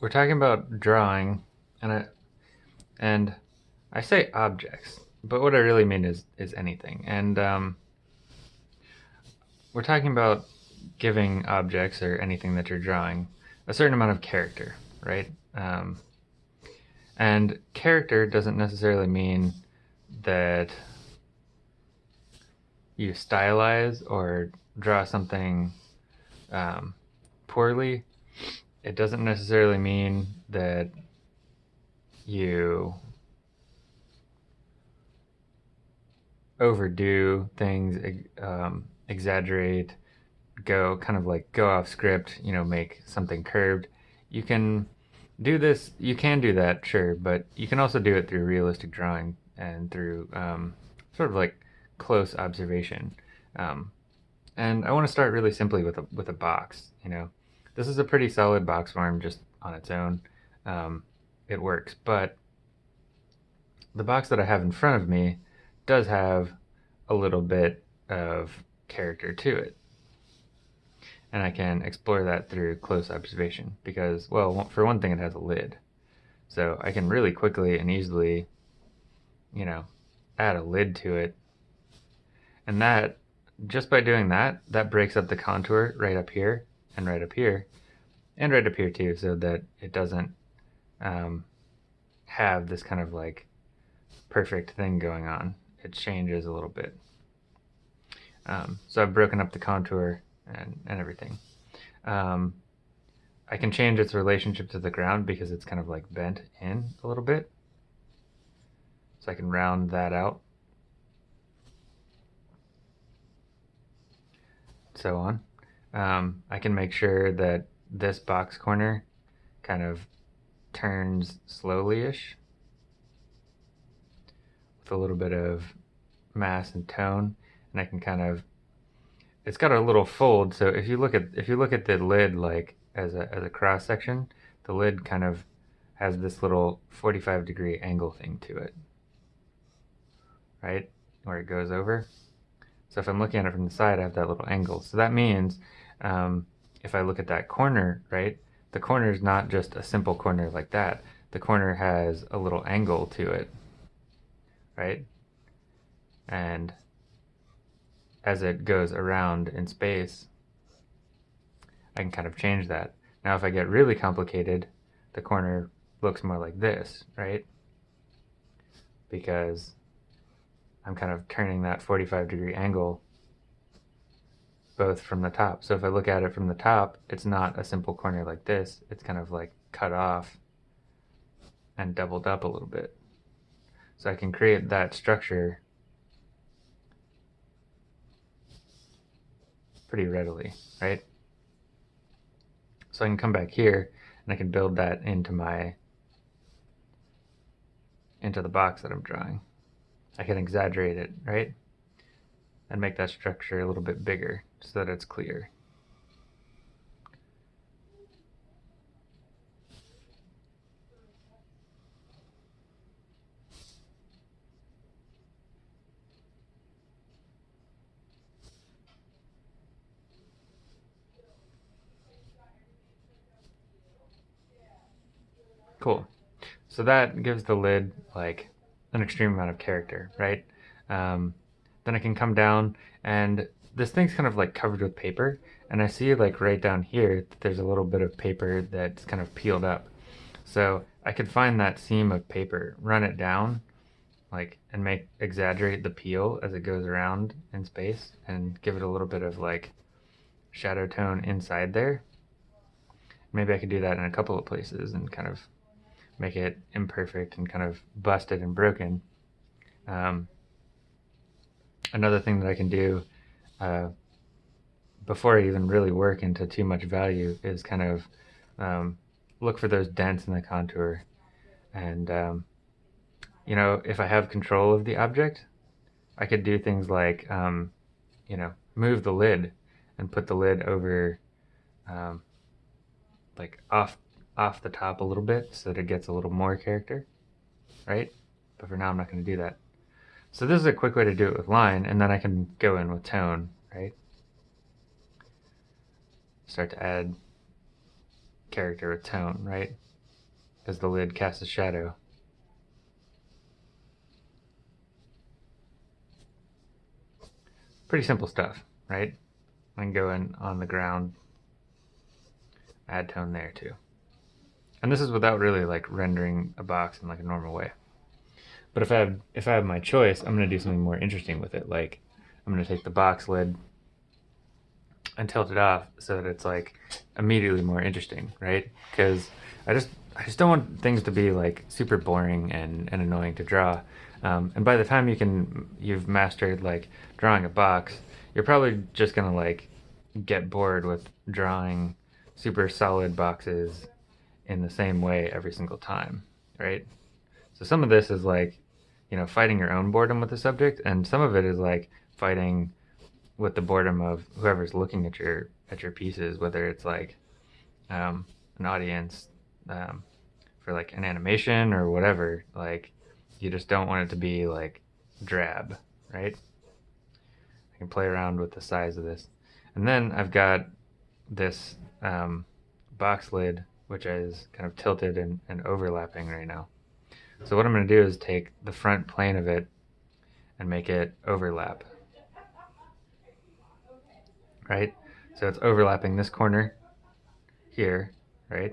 we're talking about drawing, and I and I say objects, but what I really mean is is anything. And um, we're talking about giving objects or anything that you're drawing a certain amount of character, right? Um, and character doesn't necessarily mean that you stylize or draw something um, poorly it doesn't necessarily mean that you overdo things, um, exaggerate, go kind of like go off script, you know, make something curved. You can do this, you can do that, sure, but you can also do it through realistic drawing and through um, sort of like close observation. Um, and I want to start really simply with a, with a box, you know. This is a pretty solid box form just on its own. Um, it works, but the box that I have in front of me does have a little bit of character to it. And I can explore that through close observation because, well, for one thing, it has a lid. So I can really quickly and easily, you know, add a lid to it. And that, just by doing that, that breaks up the contour right up here and right up here and right up here too so that it doesn't um, have this kind of like perfect thing going on. It changes a little bit. Um, so I've broken up the contour and, and everything. Um, I can change its relationship to the ground because it's kind of like bent in a little bit. So I can round that out. So on. Um, I can make sure that this box corner kind of turns slowly-ish with a little bit of mass and tone. And I can kind of it's got a little fold. So if you look at if you look at the lid like as a, as a cross section the lid kind of has this little 45 degree angle thing to it. Right? Where it goes over. So if I'm looking at it from the side I have that little angle. So that means um, if I look at that corner, right, the corner is not just a simple corner like that. The corner has a little angle to it, right? And as it goes around in space, I can kind of change that. Now if I get really complicated, the corner looks more like this, right? Because I'm kind of turning that 45 degree angle both from the top. So if I look at it from the top, it's not a simple corner like this. It's kind of like cut off and doubled up a little bit. So I can create that structure pretty readily, right? So I can come back here and I can build that into my into the box that I'm drawing. I can exaggerate it, right? and make that structure a little bit bigger so that it's clear. Cool. So that gives the lid like an extreme amount of character, right? Um, then I can come down and this thing's kind of like covered with paper and I see like right down here that there's a little bit of paper that's kind of peeled up. So I could find that seam of paper, run it down like and make exaggerate the peel as it goes around in space and give it a little bit of like shadow tone inside there. Maybe I could do that in a couple of places and kind of make it imperfect and kind of busted and broken. Um, another thing that I can do uh, before I even really work into too much value is kind of um, look for those dents in the contour. And, um, you know, if I have control of the object, I could do things like, um, you know, move the lid and put the lid over, um, like off, off the top a little bit so that it gets a little more character, right? But for now, I'm not going to do that. So this is a quick way to do it with line, and then I can go in with tone, right? Start to add character with tone, right? Because the lid casts a shadow. Pretty simple stuff, right? I can go in on the ground, add tone there too. And this is without really like rendering a box in like a normal way. But if I have if I have my choice, I'm gonna do something more interesting with it. Like I'm gonna take the box lid and tilt it off so that it's like immediately more interesting, right? Because I just I just don't want things to be like super boring and, and annoying to draw. Um, and by the time you can you've mastered like drawing a box, you're probably just gonna like get bored with drawing super solid boxes in the same way every single time, right? So some of this is like, you know, fighting your own boredom with the subject, and some of it is like fighting with the boredom of whoever's looking at your at your pieces, whether it's like um, an audience um, for like an animation or whatever. Like you just don't want it to be like drab, right? I can play around with the size of this, and then I've got this um, box lid which is kind of tilted and, and overlapping right now. So what I'm going to do is take the front plane of it and make it overlap right? So it's overlapping this corner here, right?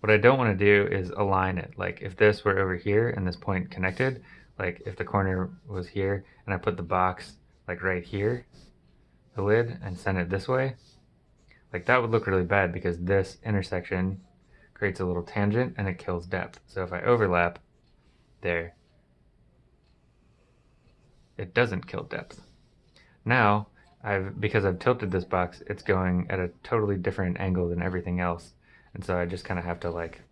What I don't want to do is align it. Like if this were over here and this point connected, like if the corner was here and I put the box like right here, the lid, and send it this way, like that would look really bad because this intersection creates a little tangent and it kills depth. So if I overlap there, it doesn't kill depth. Now, I've because I've tilted this box, it's going at a totally different angle than everything else. And so I just kind of have to like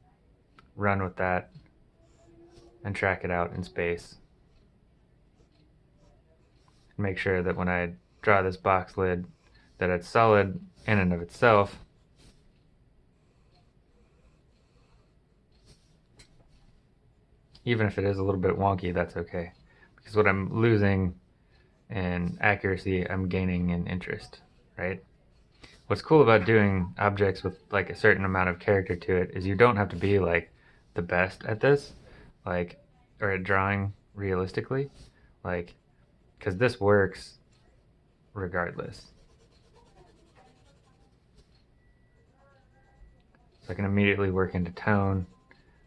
run with that and track it out in space. Make sure that when I draw this box lid that it's solid in and of itself. Even if it is a little bit wonky, that's okay. Because what I'm losing in accuracy, I'm gaining in interest, right? What's cool about doing objects with like a certain amount of character to it is you don't have to be like the best at this, like, or at drawing realistically, like, because this works regardless. So I can immediately work into tone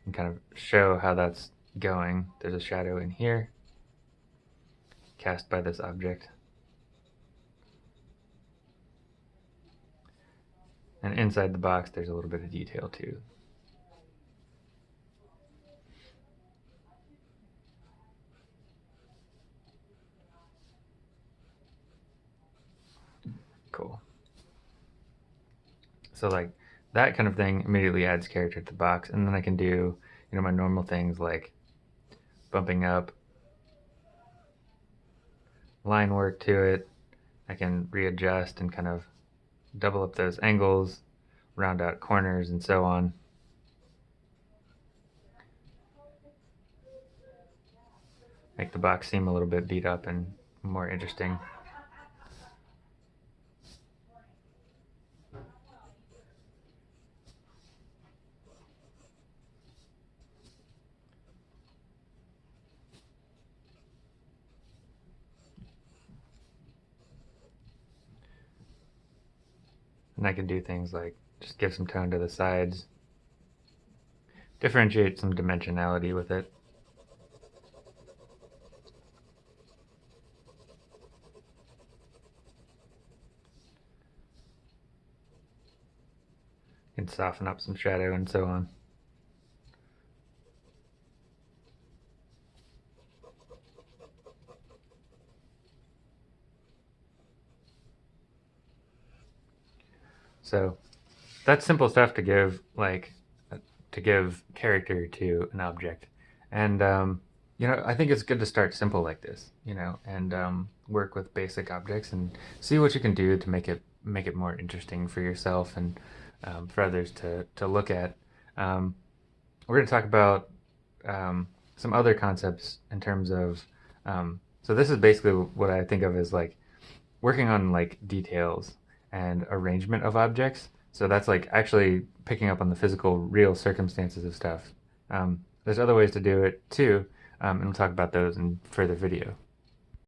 and kind of show how that's going. There's a shadow in here cast by this object. And inside the box, there's a little bit of detail too. Cool. So like that kind of thing immediately adds character to the box. And then I can do, you know, my normal things like bumping up line work to it. I can readjust and kind of double up those angles, round out corners and so on. Make the box seem a little bit beat up and more interesting. And I can do things like just give some tone to the sides, differentiate some dimensionality with it. And soften up some shadow and so on. So that's simple stuff to give like to give character to an object. And um, you know, I think it's good to start simple like this, you know, and um, work with basic objects and see what you can do to make it make it more interesting for yourself and um, for others to to look at. Um, we're going to talk about um, some other concepts in terms of. Um, so this is basically what I think of as like working on like details and arrangement of objects So that's like actually picking up on the physical, real circumstances of stuff. Um, there's other ways to do it too, um, and we'll talk about those in further video.